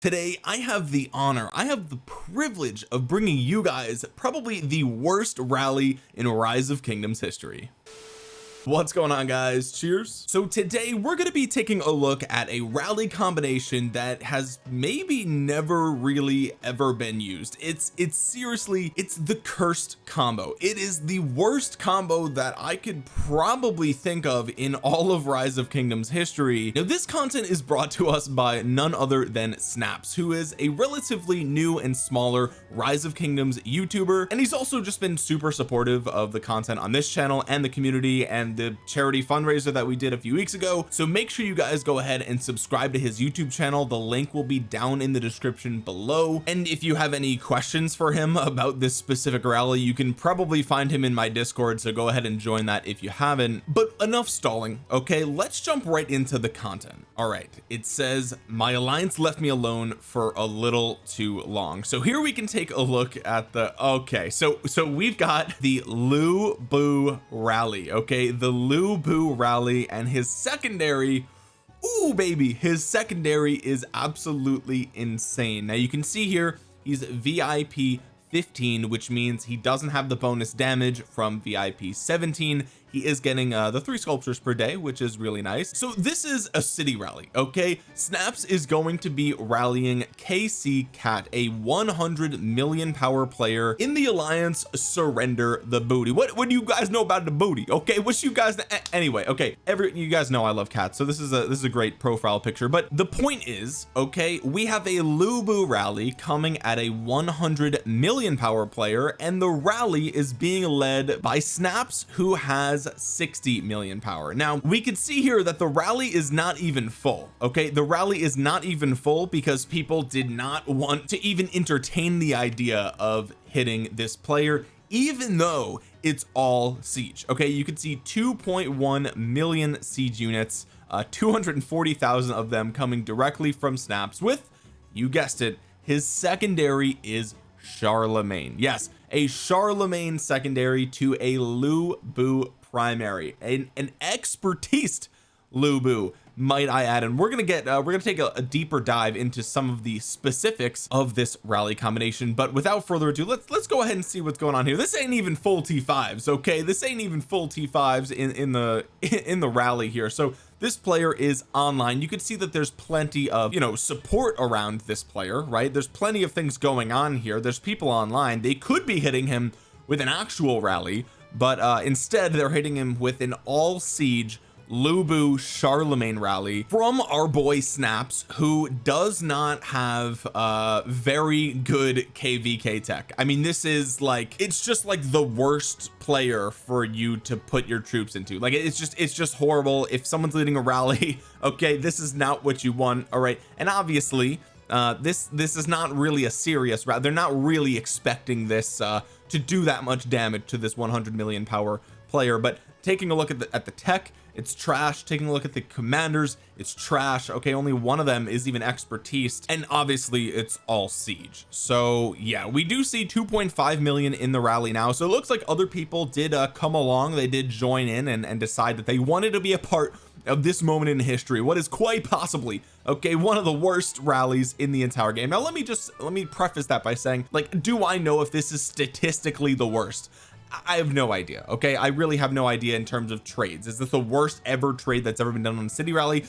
today I have the honor I have the privilege of bringing you guys probably the worst rally in rise of kingdoms history what's going on guys? Cheers. So today we're going to be taking a look at a rally combination that has maybe never really ever been used. It's it's seriously it's the cursed combo. It is the worst combo that I could probably think of in all of rise of kingdoms history. Now this content is brought to us by none other than snaps who is a relatively new and smaller rise of kingdoms youtuber and he's also just been super supportive of the content on this channel and the community and the charity fundraiser that we did a few weeks ago. So make sure you guys go ahead and subscribe to his YouTube channel. The link will be down in the description below. And if you have any questions for him about this specific rally you can probably find him in my discord so go ahead and join that if you haven't. But enough stalling okay? Let's jump right into the content. All right it says my alliance left me alone for a little too long. So here we can take a look at the okay so so we've got the Lu Bu rally okay the the Lu Bu rally and his secondary Ooh, baby his secondary is absolutely insane. Now you can see here he's VIP 15 which means he doesn't have the bonus damage from VIP 17 he is getting uh the three sculptures per day which is really nice. So this is a city rally okay? Snaps is going to be rallying KC cat a 100 million power player in the alliance surrender the booty. What what do you guys know about the booty okay? What you guys anyway okay every you guys know I love cats so this is a this is a great profile picture. But the point is okay we have a Lu Bu rally coming at a 100 million power player and the rally is being led by snaps who has has 60 million power. Now we can see here that the rally is not even full okay? The rally is not even full because people did not want to even entertain the idea of hitting this player even though it's all siege okay? You can see 2.1 million siege units uh 240,000 of them coming directly from snaps with you guessed it his secondary is Charlemagne. Yes a Charlemagne secondary to a Lu Bu primary. An, an expertise Lu Bu might I add. And we're gonna get uh, we're gonna take a, a, deeper dive into some of the specifics of this rally combination. But without further ado let's let's go ahead and see what's going on here. This ain't even full t5s okay? This ain't even full t5s in in the in the rally here. So this player is online. You can see that there's plenty of you know support around this player right? There's plenty of things going on here. There's people online. They could be hitting him with an actual rally but uh instead they're hitting him with an all siege Lubu Charlemagne rally from our boy snaps who does not have uh very good kvk tech. I mean this is like it's just like the worst player for you to put your troops into. Like it's just it's just horrible. If someone's leading a rally okay this is not what you want all right? And obviously uh this this is not really a serious route they're not really expecting this uh to do that much damage to this 100 million power player but taking a look at the at the tech it's trash. Taking a look at the commanders it's trash. Okay only one of them is even expertise and obviously it's all siege. So yeah we do see 2.5 million in the rally now. So it looks like other people did uh, come along. They did join in and, and decide that they wanted to be a part of this moment in history what is quite possibly okay one of the worst rallies in the entire game. Now let me just let me preface that by saying like do I know if this is statistically the worst? I have no idea okay? I really have no idea in terms of trades. Is this the worst ever trade that's ever been done on a city rally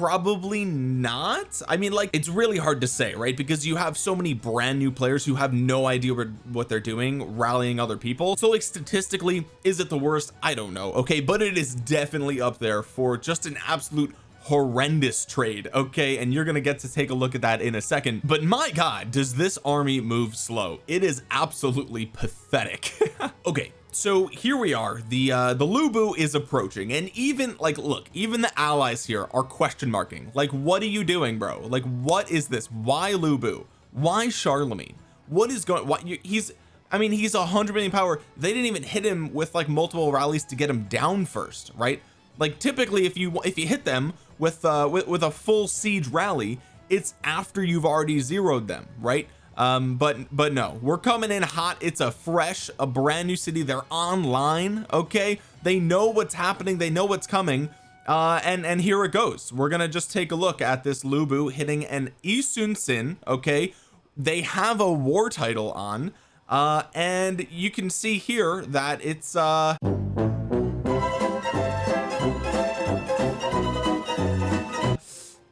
probably not. I mean like it's really hard to say right? Because you have so many brand new players who have no idea what they're doing rallying other people. So like statistically is it the worst? I don't know okay? But it is definitely up there for just an absolute horrendous trade okay? And you're gonna get to take a look at that in a second. But my god does this army move slow? It is absolutely pathetic. Okay so here we are. The uh the Lu Bu is approaching and even like look even the allies here are question marking. Like what are you doing bro? Like what is this? Why Lu Bu why Charlemagne? What is going what he's I mean he's a hundred million power. They didn't even hit him with like multiple rallies to get him down first right? Like typically if you if you hit them with uh with, with a full siege rally it's after you've already zeroed them right um but but no. We're coming in hot. It's a fresh a brand new city. They're online okay? They know what's happening. They know what's coming. Uh and and here it goes. We're gonna just take a look at this Lubu hitting an Yi Sun-sin okay? They have a war title on. Uh and you can see here that it's uh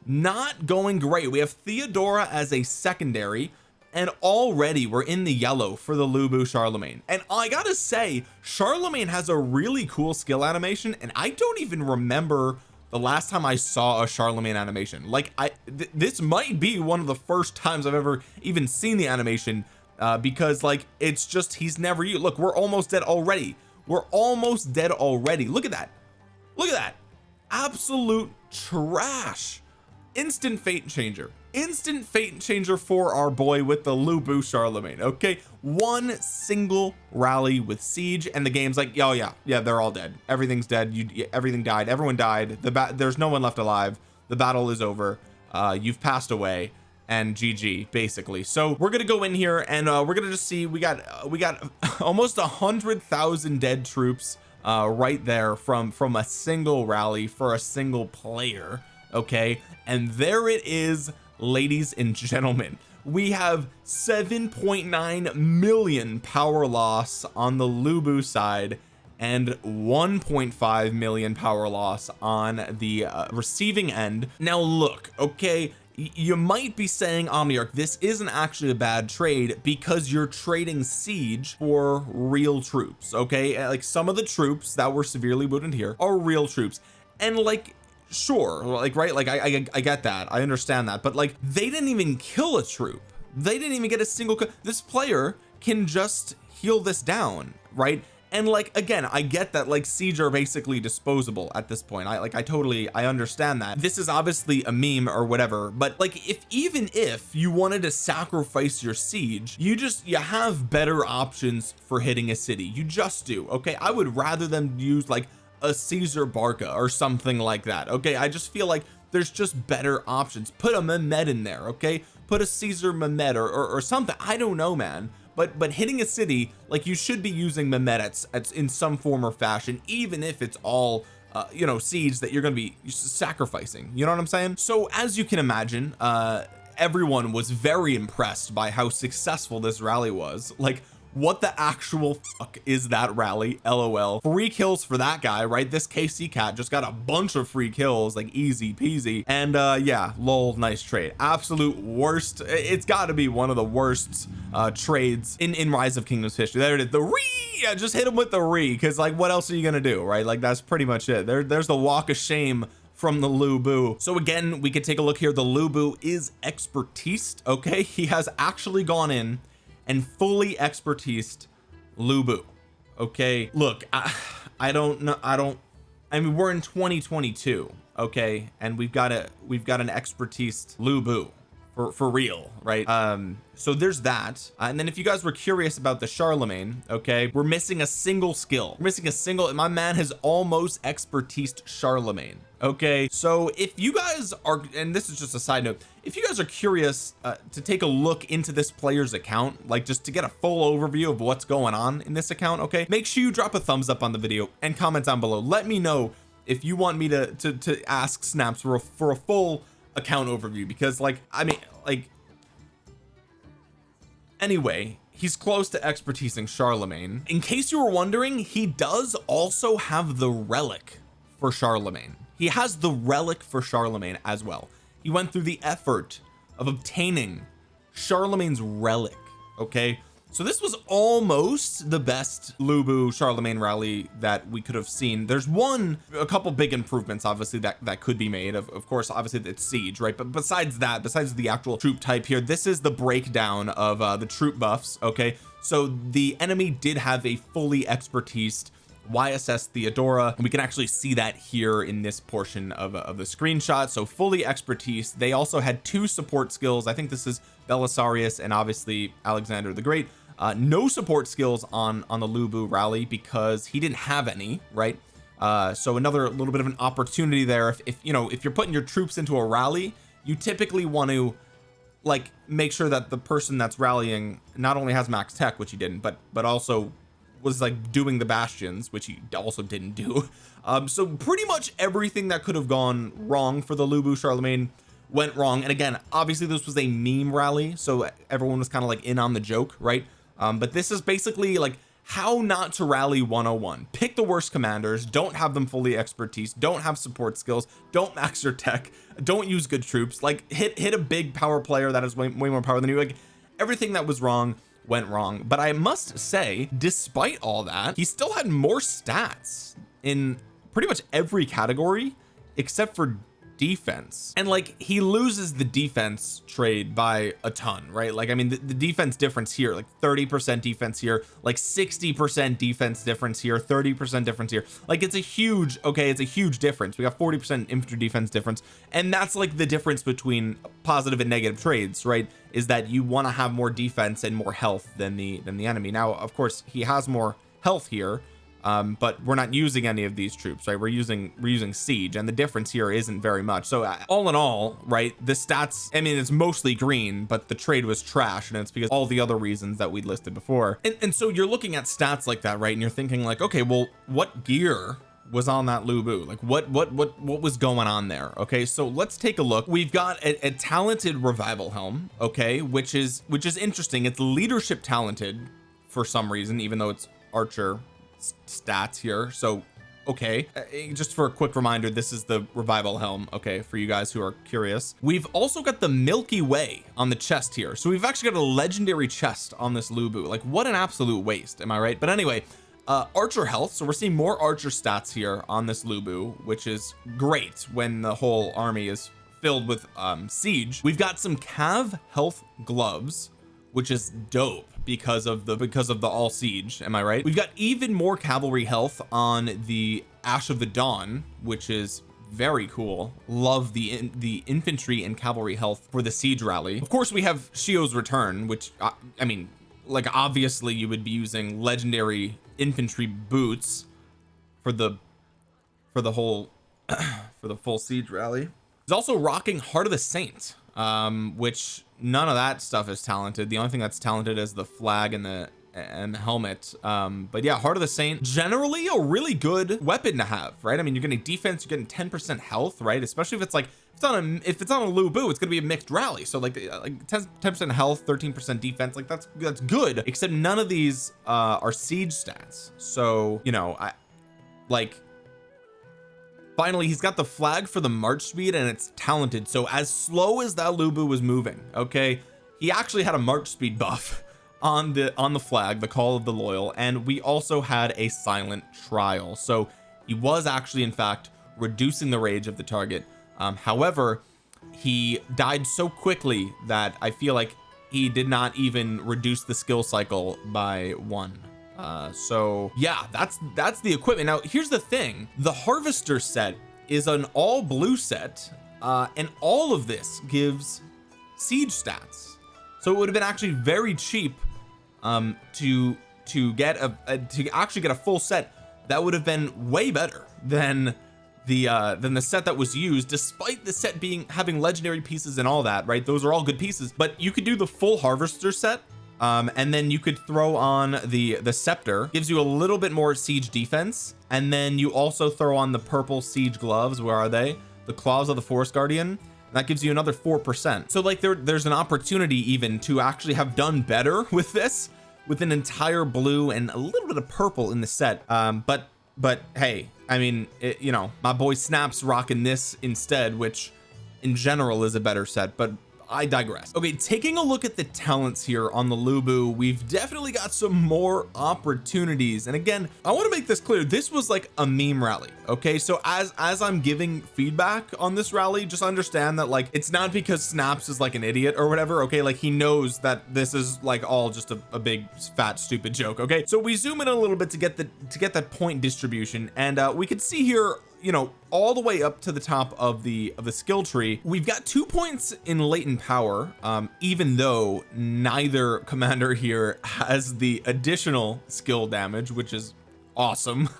not going great. We have Theodora as a secondary and already we're in the yellow for the Lu Bu Charlemagne. And I gotta say Charlemagne has a really cool skill animation and I don't even remember the last time I saw a Charlemagne animation. Like I th this might be one of the first times I've ever even seen the animation uh, because like it's just he's never you look we're almost dead already. We're almost dead already. Look at that. Look at that. Absolute trash. Instant fate changer instant fate changer for our boy with the Lu Bu Charlemagne okay? One single rally with siege and the game's like oh yeah yeah they're all dead. Everything's dead. You everything died. Everyone died. The bat there's no one left alive. The battle is over. Uh you've passed away. And GG basically. So we're gonna go in here and uh we're gonna just see we got uh, we got almost a hundred thousand dead troops uh right there from from a single rally for a single player okay? And there it is ladies and gentlemen we have 7.9 million power loss on the Lubu side and 1.5 million power loss on the uh, receiving end. Now look okay you might be saying Omniarch this isn't actually a bad trade because you're trading siege for real troops okay? Like some of the troops that were severely wounded here are real troops. And like sure like right like I, I I get that I understand that but like they didn't even kill a troop. They didn't even get a single this player can just heal this down right? And like again I get that like siege are basically disposable at this point. I like I totally I understand that. This is obviously a meme or whatever but like if even if you wanted to sacrifice your siege you just you have better options for hitting a city. You just do okay? I would rather them use like a Caesar Barca or something like that okay? I just feel like there's just better options. Put a Mehmed in there okay? Put a Caesar Mehmed or, or, or something. I don't know man. But but hitting a city like you should be using Mehmed at, at, in some form or fashion even if it's all uh, you know seeds that you're going to be sacrificing. You know what I'm saying? So as you can imagine uh everyone was very impressed by how successful this rally was. Like what the actual fuck is that rally? Lol. Free kills for that guy right? This KC cat just got a bunch of free kills like easy peasy. And uh yeah lol nice trade. Absolute worst. It's got to be one of the worst uh trades in in rise of kingdoms history. There it is. The re! Yeah, just hit him with the re because like what else are you gonna do right? Like that's pretty much it. There there's the walk of shame from the Lubu so again we could take a look here. The Lubu is expertise okay? He has actually gone in and fully expertised Lubu. Okay? Look I, I don't know I don't I mean we're in 2022 okay? And we've got a we've got an expertise Lu Bu for for real right? Um so there's that. Uh, and then if you guys were curious about the Charlemagne okay we're missing a single skill. We're missing a single my man has almost expertise Charlemagne okay? So if you guys are and this is just a side note if you guys are curious uh, to take a look into this player's account like just to get a full overview of what's going on in this account okay make sure you drop a thumbs up on the video and comment down below. Let me know if you want me to to, to ask snaps for a, for a full account overview because like I mean like anyway he's close to expertising Charlemagne. In case you were wondering he does also have the relic for Charlemagne. He has the relic for Charlemagne as well. He went through the effort of obtaining Charlemagne's relic okay so this was almost the best Lubu Charlemagne rally that we could have seen. There's one a couple big improvements obviously that that could be made. Of, of course obviously it's siege right? But besides that besides the actual troop type here this is the breakdown of uh, the troop buffs okay? So the enemy did have a fully expertise YSS Theodora. And we can actually see that here in this portion of, of the screenshot. So fully expertise. They also had two support skills. I think this is Belisarius and obviously Alexander the Great uh, no support skills on on the Lu Bu rally because he didn't have any right? Uh, so another little bit of an opportunity there. If, if you know if you're putting your troops into a rally you typically want to like make sure that the person that's rallying not only has max tech which he didn't but but also was like doing the bastions which he also didn't do. Um so pretty much everything that could have gone wrong for the Lu Bu Charlemagne went wrong. And again obviously this was a meme rally so everyone was kind of like in on the joke right um but this is basically like how not to rally 101 pick the worst commanders don't have them fully expertise don't have support skills don't max your tech don't use good troops. Like hit hit a big power player that has way, way more power than you. Like everything that was wrong went wrong. But I must say despite all that he still had more stats in pretty much every category except for defense. And like he loses the defense trade by a ton right? Like I mean the, the defense difference here like 30 percent defense here like 60 percent defense difference here 30 percent difference here. Like it's a huge okay it's a huge difference. We got 40 percent infantry defense difference and that's like the difference between positive and negative trades right? Is that you want to have more defense and more health than the than the enemy. Now of course he has more health here um but we're not using any of these troops right? We're using we're using siege and the difference here isn't very much. So uh, all in all right the stats I mean it's mostly green but the trade was trash and it's because all the other reasons that we listed before. And, and so you're looking at stats like that right and you're thinking like okay well what gear was on that Lu Bu? Like what what what what was going on there? Okay so let's take a look. We've got a, a talented revival helm okay which is which is interesting. It's leadership talented for some reason even though it's archer stats here. So okay uh, just for a quick reminder this is the revival helm okay for you guys who are curious. We've also got the Milky Way on the chest here. So we've actually got a legendary chest on this Lu Bu like what an absolute waste am I right? But anyway uh archer health so we're seeing more archer stats here on this Lu Bu which is great when the whole army is filled with um siege. We've got some cav health gloves which is dope because of the because of the all siege am I right? We've got even more cavalry health on the Ash of the Dawn which is very cool. Love the in, the infantry and cavalry health for the siege rally. Of course we have Shio's return which uh, I mean like obviously you would be using legendary infantry boots for the for the whole for the full siege rally. He's also rocking heart of the saint um which none of that stuff is talented. The only thing that's talented is the flag and the and helmet. Um but yeah heart of the saint generally a really good weapon to have right? I mean you're getting defense you're getting 10 percent health right? Especially if it's like if it's on a if it's on a Lubu it's gonna be a mixed rally. So like like 10 percent health 13 percent defense like that's that's good. Except none of these uh are siege stats. So you know I like finally he's got the flag for the march speed and it's talented. So as slow as that Lubu was moving okay he actually had a march speed buff on the on the flag the call of the loyal and we also had a silent trial. So he was actually in fact reducing the rage of the target. Um, however he died so quickly that I feel like he did not even reduce the skill cycle by one uh so yeah that's that's the equipment. Now here's the thing. The harvester set is an all blue set uh and all of this gives siege stats. So it would have been actually very cheap um to to get a, a to actually get a full set that would have been way better than the uh than the set that was used despite the set being having legendary pieces and all that right? Those are all good pieces but you could do the full harvester set um and then you could throw on the the scepter. Gives you a little bit more siege defense. And then you also throw on the purple siege gloves. Where are they? The claws of the forest guardian. That gives you another four percent. So like there there's an opportunity even to actually have done better with this with an entire blue and a little bit of purple in the set. Um but but hey I mean it, you know my boy snaps rocking this instead which in general is a better set. But I digress. Okay taking a look at the talents here on the Lubu we've definitely got some more opportunities. And again I want to make this clear this was like a meme rally okay? So as as I'm giving feedback on this rally just understand that like it's not because snaps is like an idiot or whatever okay? Like he knows that this is like all just a, a big fat stupid joke okay? So we zoom in a little bit to get the to get that point distribution and uh we can see here you know all the way up to the top of the of the skill tree we've got two points in latent power um even though neither commander here has the additional skill damage which is awesome.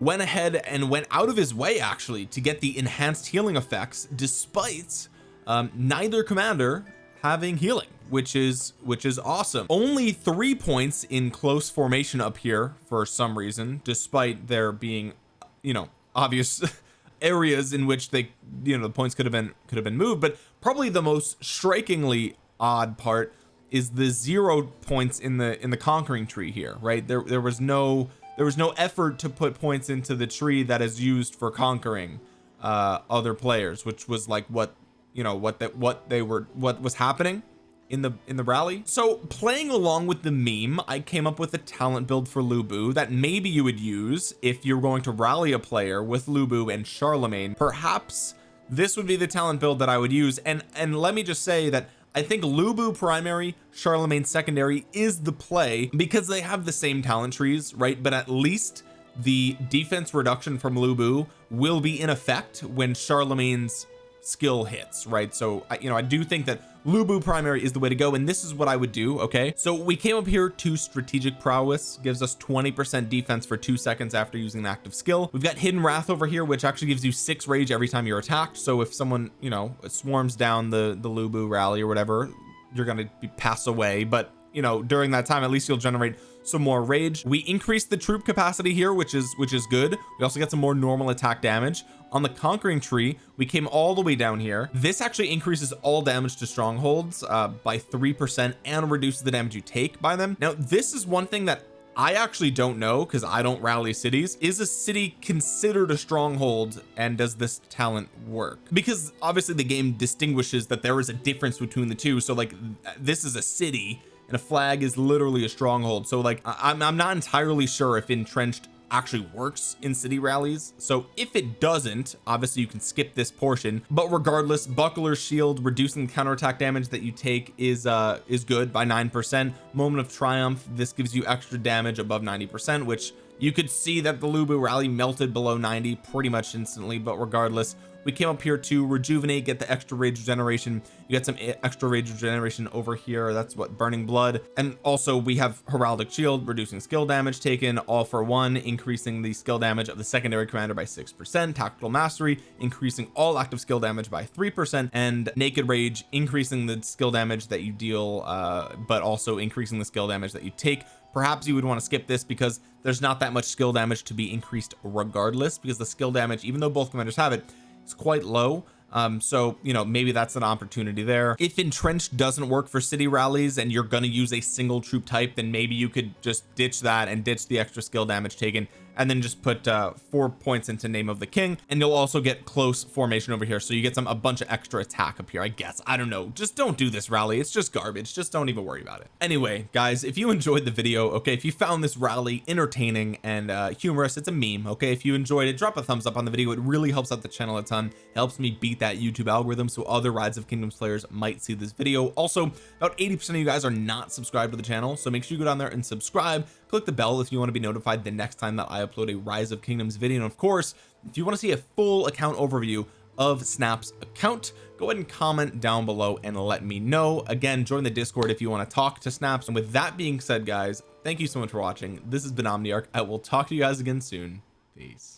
Went ahead and went out of his way actually to get the enhanced healing effects despite um neither commander having healing which is which is awesome. Only three points in close formation up here for some reason despite there being you know obvious areas in which they you know the points could have been could have been moved but probably the most strikingly odd part is the zero points in the in the conquering tree here right? There there was no there was no effort to put points into the tree that is used for conquering uh other players which was like what you know what that what they were what was happening in the in the rally. So playing along with the meme I came up with a talent build for Lubu that maybe you would use if you're going to rally a player with Lubu and Charlemagne. Perhaps this would be the talent build that I would use. And and let me just say that I think Lubu primary Charlemagne secondary is the play because they have the same talent trees right? But at least the defense reduction from Lubu will be in effect when Charlemagne's skill hits right? So I, you know I do think that Lu Bu primary is the way to go and this is what I would do okay? So we came up here to strategic prowess gives us 20 percent defense for two seconds after using an active skill. We've got hidden wrath over here which actually gives you six rage every time you're attacked so if someone you know swarms down the the Lu Bu rally or whatever you're gonna be pass away but you know during that time at least you'll generate some more rage. We increased the troop capacity here which is which is good. We also get some more normal attack damage. On the conquering tree we came all the way down here. This actually increases all damage to strongholds uh, by three percent and reduces the damage you take by them. Now this is one thing that I actually don't know because I don't rally cities. Is a city considered a stronghold and does this talent work? Because obviously the game distinguishes that there is a difference between the two. So like this is a city and a flag is literally a stronghold. So like I'm, I'm not entirely sure if entrenched actually works in city rallies. So if it doesn't obviously you can skip this portion but regardless buckler shield reducing counterattack damage that you take is uh is good by nine percent. Moment of triumph this gives you extra damage above 90 percent which you could see that the Lubu rally melted below 90 pretty much instantly but regardless we came up here to rejuvenate get the extra rage regeneration. You get some extra rage regeneration over here. That's what burning blood. And also we have heraldic shield reducing skill damage taken all for one increasing the skill damage of the secondary commander by six percent tactical mastery increasing all active skill damage by three percent and naked rage increasing the skill damage that you deal uh but also increasing the skill damage that you take. Perhaps you would want to skip this because there's not that much skill damage to be increased regardless because the skill damage even though both commanders have it it's quite low. Um so you know maybe that's an opportunity there. If entrenched doesn't work for city rallies and you're going to use a single troop type then maybe you could just ditch that and ditch the extra skill damage taken and then just put uh four points into name of the king and you'll also get close formation over here. So you get some a bunch of extra attack up here I guess. I don't know. Just don't do this rally. It's just garbage. Just don't even worry about it. Anyway guys if you enjoyed the video okay if you found this rally entertaining and uh humorous it's a meme okay? If you enjoyed it drop a thumbs up on the video. It really helps out the channel a ton. Helps me beat that YouTube algorithm so other Rise of Kingdoms players might see this video. Also about 80 percent of you guys are not subscribed to the channel so make sure you go down there and subscribe click the bell if you want to be notified the next time that I upload a rise of kingdoms video. And of course if you want to see a full account overview of snap's account go ahead and comment down below and let me know. Again join the discord if you want to talk to snaps. And with that being said guys thank you so much for watching. This has been omniarch. I will talk to you guys again soon. Peace